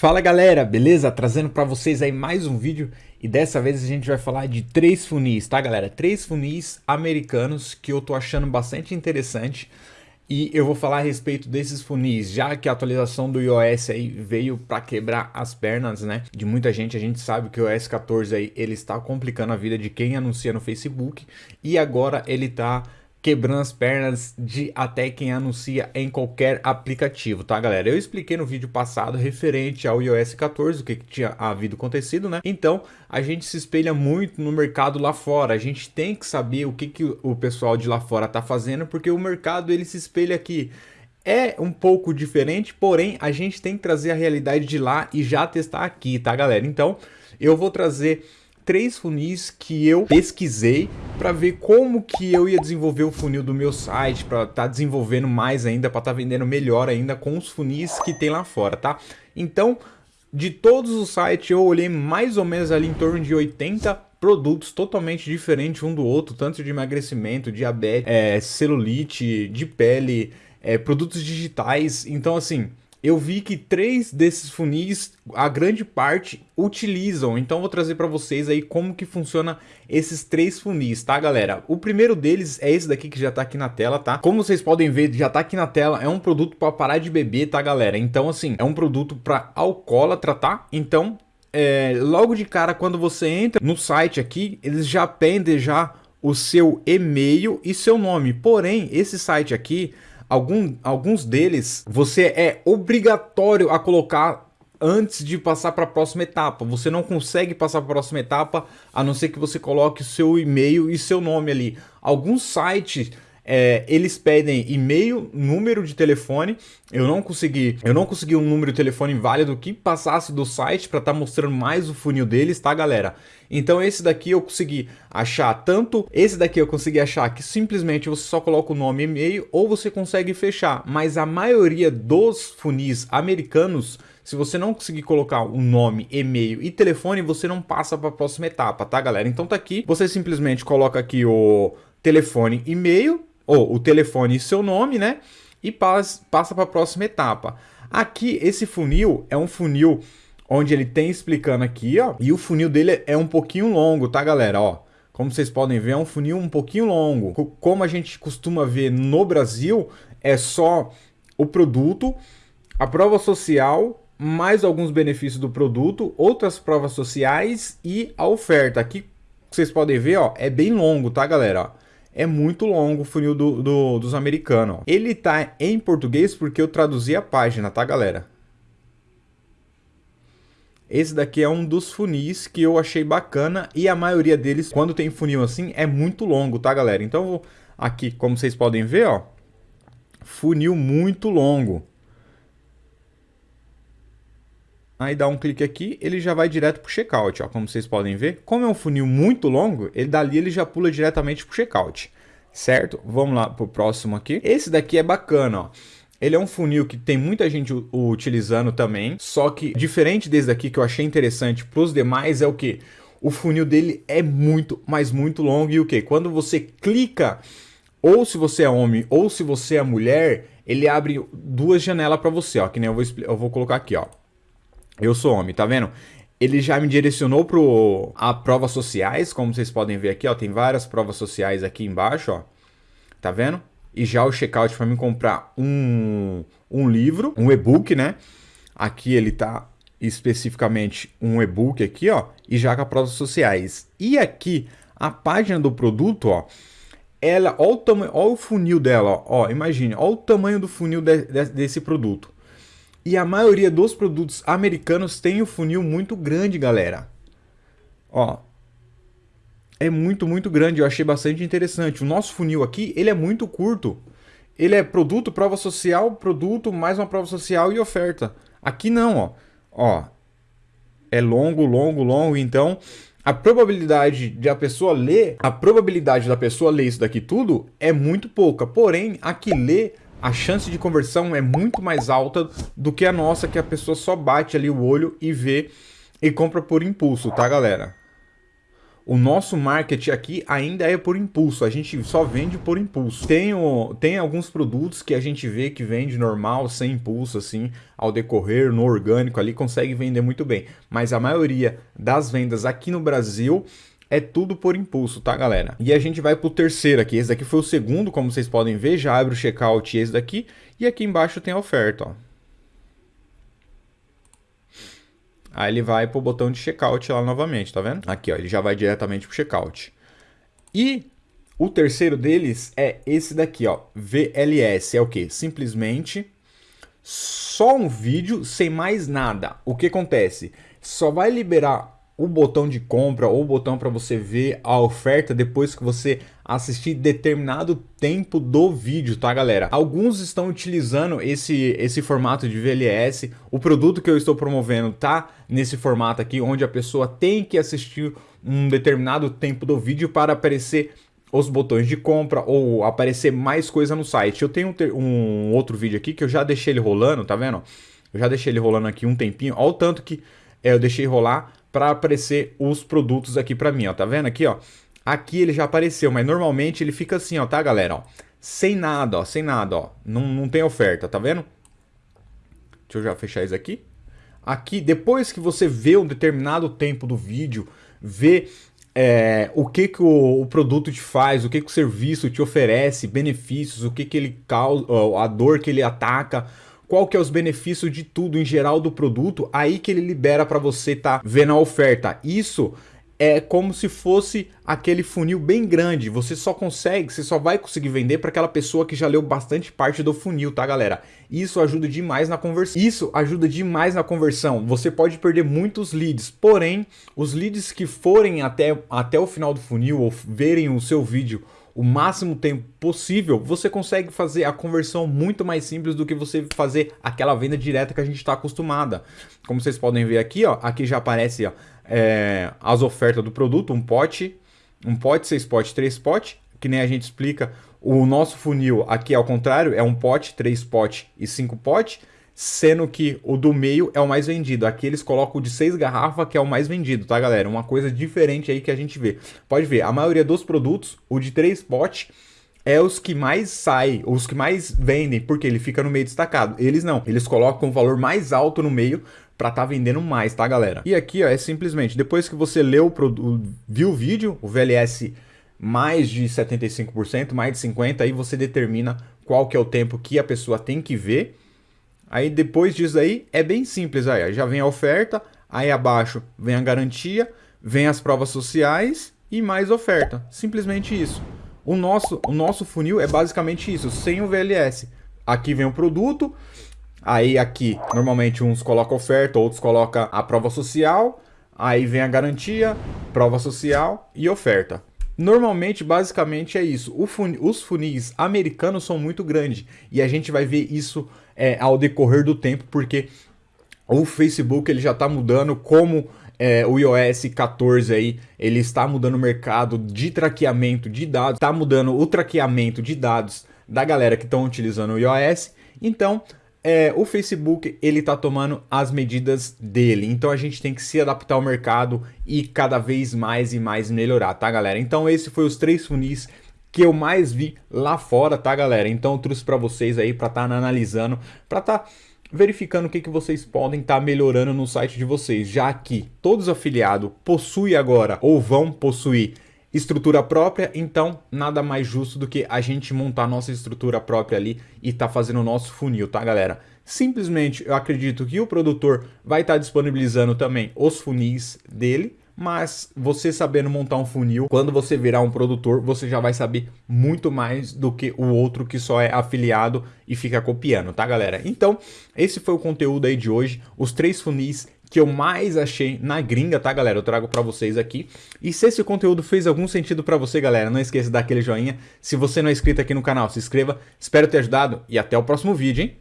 Fala galera, beleza? Trazendo para vocês aí mais um vídeo e dessa vez a gente vai falar de três funis, tá galera? Três funis americanos que eu tô achando bastante interessante e eu vou falar a respeito desses funis, já que a atualização do iOS aí veio para quebrar as pernas, né? De muita gente, a gente sabe que o iOS 14 aí ele está complicando a vida de quem anuncia no Facebook e agora ele tá quebrando as pernas de até quem anuncia em qualquer aplicativo, tá galera? Eu expliquei no vídeo passado referente ao iOS 14, o que, que tinha havido acontecido, né? Então, a gente se espelha muito no mercado lá fora, a gente tem que saber o que, que o pessoal de lá fora tá fazendo, porque o mercado ele se espelha aqui. É um pouco diferente, porém a gente tem que trazer a realidade de lá e já testar aqui, tá galera? Então, eu vou trazer três funis que eu pesquisei para ver como que eu ia desenvolver o funil do meu site, para estar tá desenvolvendo mais ainda, para estar tá vendendo melhor ainda com os funis que tem lá fora, tá? Então, de todos os sites, eu olhei mais ou menos ali em torno de 80 produtos totalmente diferentes um do outro, tanto de emagrecimento, diabetes, é, celulite, de pele, é, produtos digitais. Então, assim, eu vi que três desses funis, a grande parte, utilizam. Então vou trazer para vocês aí como que funciona esses três funis, tá galera? O primeiro deles é esse daqui que já tá aqui na tela, tá? Como vocês podem ver, já tá aqui na tela, é um produto para parar de beber, tá galera? Então assim, é um produto para alcoólatra, tá? Então, é, logo de cara, quando você entra no site aqui, eles já pendem já o seu e-mail e seu nome. Porém, esse site aqui Algum, alguns deles você é obrigatório a colocar antes de passar para a próxima etapa. Você não consegue passar para a próxima etapa a não ser que você coloque seu e-mail e seu nome ali. Alguns sites é, eles pedem e-mail, número de telefone. Eu não consegui, eu não consegui um número de telefone válido que passasse do site para estar tá mostrando mais o funil deles, tá, galera? Então esse daqui eu consegui achar tanto, esse daqui eu consegui achar que simplesmente você só coloca o nome e e-mail ou você consegue fechar, mas a maioria dos funis americanos se você não conseguir colocar o nome, e-mail e telefone, você não passa para a próxima etapa, tá, galera? Então tá aqui, você simplesmente coloca aqui o telefone, e-mail, ou o telefone e seu nome, né? E passa, para a próxima etapa. Aqui, esse funil é um funil onde ele tem explicando aqui, ó. E o funil dele é um pouquinho longo, tá, galera? Ó, como vocês podem ver, é um funil um pouquinho longo. Como a gente costuma ver no Brasil, é só o produto, a prova social, mais alguns benefícios do produto, outras provas sociais e a oferta. Aqui, vocês podem ver, ó, é bem longo, tá, galera? É muito longo o funil do, do, dos americanos. Ele tá em português porque eu traduzi a página, tá, galera? Esse daqui é um dos funis que eu achei bacana e a maioria deles, quando tem funil assim, é muito longo, tá, galera? Então, aqui, como vocês podem ver, ó, funil muito longo. Aí dá um clique aqui, ele já vai direto para o checkout, ó, como vocês podem ver. Como é um funil muito longo, ele dali ele já pula diretamente para o checkout, certo? Vamos lá para o próximo aqui. Esse daqui é bacana, ó. Ele é um funil que tem muita gente utilizando também, só que diferente desse daqui que eu achei interessante para os demais é o que? O funil dele é muito, mas muito longo e o que? Quando você clica, ou se você é homem ou se você é mulher, ele abre duas janelas para você, ó, que nem eu vou, eu vou colocar aqui, ó. Eu sou homem, tá vendo? Ele já me direcionou para a provas sociais, como vocês podem ver aqui, ó, tem várias provas sociais aqui embaixo, ó. Tá vendo? E já o checkout para mim comprar um, um livro, um e-book, né? Aqui ele tá especificamente um e-book aqui, ó, e já com as provas sociais. E aqui a página do produto, ó, ela, ó o tamanho, ó o funil dela, ó, ó imagine, ó o tamanho do funil de, de, desse produto. E a maioria dos produtos americanos tem o um funil muito grande, galera. Ó. É muito, muito grande. Eu achei bastante interessante. O nosso funil aqui, ele é muito curto. Ele é produto, prova social, produto, mais uma prova social e oferta. Aqui não, ó. Ó. É longo, longo, longo. Então, a probabilidade de a pessoa ler, a probabilidade da pessoa ler isso daqui tudo é muito pouca. Porém, a que lê a chance de conversão é muito mais alta do que a nossa, que a pessoa só bate ali o olho e vê e compra por impulso, tá, galera? o nosso market aqui ainda é por impulso, a gente só vende por impulso. Tem, o, tem alguns produtos que a gente vê que vende normal, sem impulso, assim, ao decorrer, no orgânico ali, consegue vender muito bem. Mas a maioria das vendas aqui no Brasil é tudo por impulso, tá, galera? E a gente vai pro terceiro aqui. Esse daqui foi o segundo, como vocês podem ver. Já abre o checkout esse daqui. E aqui embaixo tem a oferta, ó. Aí ele vai para o botão de checkout lá novamente, tá vendo? Aqui, ó, ele já vai diretamente para o checkout. E o terceiro deles é esse daqui, ó, VLS. É o que? Simplesmente só um vídeo sem mais nada. O que acontece? Só vai liberar o botão de compra ou o botão para você ver a oferta depois que você assistir determinado tempo do vídeo, tá galera? Alguns estão utilizando esse, esse formato de VLS, o produto que eu estou promovendo tá nesse formato aqui, onde a pessoa tem que assistir um determinado tempo do vídeo para aparecer os botões de compra ou aparecer mais coisa no site. Eu tenho um outro vídeo aqui que eu já deixei ele rolando, tá vendo? Eu já deixei ele rolando aqui um tempinho, olha o tanto que é, eu deixei rolar para aparecer os produtos aqui para mim, ó. Tá vendo aqui, ó? Aqui ele já apareceu, mas normalmente ele fica assim, ó, tá, galera? Ó, sem nada, ó, sem nada, ó. Não, não tem oferta, tá vendo? Deixa eu já fechar isso aqui. Aqui, depois que você vê um determinado tempo do vídeo, vê é, o que, que o, o, produto te faz, o que, que o serviço te oferece, benefícios, o que, que ele causa, a dor que ele ataca, qual que é os benefícios de tudo em geral do produto, aí que ele libera para você tá vendo a oferta. Isso é como se fosse aquele funil bem grande. Você só consegue, você só vai conseguir vender para aquela pessoa que já leu bastante parte do funil, tá, galera? Isso ajuda demais na conversão. Isso ajuda demais na conversão. Você pode perder muitos leads, porém, os leads que forem até, até o final do funil ou verem o seu vídeo o máximo tempo possível, você consegue fazer a conversão muito mais simples do que você fazer aquela venda direta que a gente está acostumada. Como vocês podem ver aqui, ó, aqui já aparece ó, é, as ofertas do produto, um pote, um pote, seis potes, três potes, que nem a gente explica. O nosso funil aqui ao contrário, é um pote, três potes e cinco potes sendo que o do meio é o mais vendido. Aqui eles colocam o de 6 garrafas, que é o mais vendido, tá, galera? Uma coisa diferente aí que a gente vê. Pode ver, a maioria dos produtos, o de 3 potes, é os que mais saem, os que mais vendem, porque ele fica no meio destacado. Eles não, eles colocam o valor mais alto no meio para tá vendendo mais, tá, galera? E aqui, ó, é simplesmente, depois que você leu o viu o vídeo, o VLS mais de 75%, mais de 50%, aí você determina qual que é o tempo que a pessoa tem que ver Aí depois disso aí é bem simples aí, já vem a oferta, aí abaixo vem a garantia, vem as provas sociais e mais oferta. Simplesmente isso. O nosso, o nosso funil é basicamente isso, sem o VLS. Aqui vem o produto, aí aqui normalmente uns colocam oferta, outros colocam a prova social, aí vem a garantia, prova social e oferta. Normalmente, basicamente é isso. Os funis americanos são muito grandes e a gente vai ver isso é, ao decorrer do tempo, porque o Facebook ele já está mudando como é, o iOS 14 aí, ele está mudando o mercado de traqueamento de dados, está mudando o traqueamento de dados da galera que estão utilizando o iOS. Então, é, o Facebook ele está tomando as medidas dele. Então a gente tem que se adaptar ao mercado e cada vez mais e mais melhorar, tá, galera? Então esse foi os três funis que eu mais vi lá fora, tá, galera? Então eu trouxe para vocês aí para estar tá analisando, para estar tá verificando o que, que vocês podem estar tá melhorando no site de vocês, já que todos os afiliados possuem agora ou vão possuir estrutura própria, então nada mais justo do que a gente montar nossa estrutura própria ali e tá fazendo o nosso funil, tá galera? Simplesmente eu acredito que o produtor vai estar tá disponibilizando também os funis dele, mas você sabendo montar um funil, quando você virar um produtor, você já vai saber muito mais do que o outro que só é afiliado e fica copiando, tá galera? Então, esse foi o conteúdo aí de hoje, os três funis que eu mais achei na gringa, tá, galera? Eu trago para vocês aqui. E se esse conteúdo fez algum sentido para você, galera, não esqueça de dar aquele joinha. Se você não é inscrito aqui no canal, se inscreva. Espero ter ajudado e até o próximo vídeo, hein?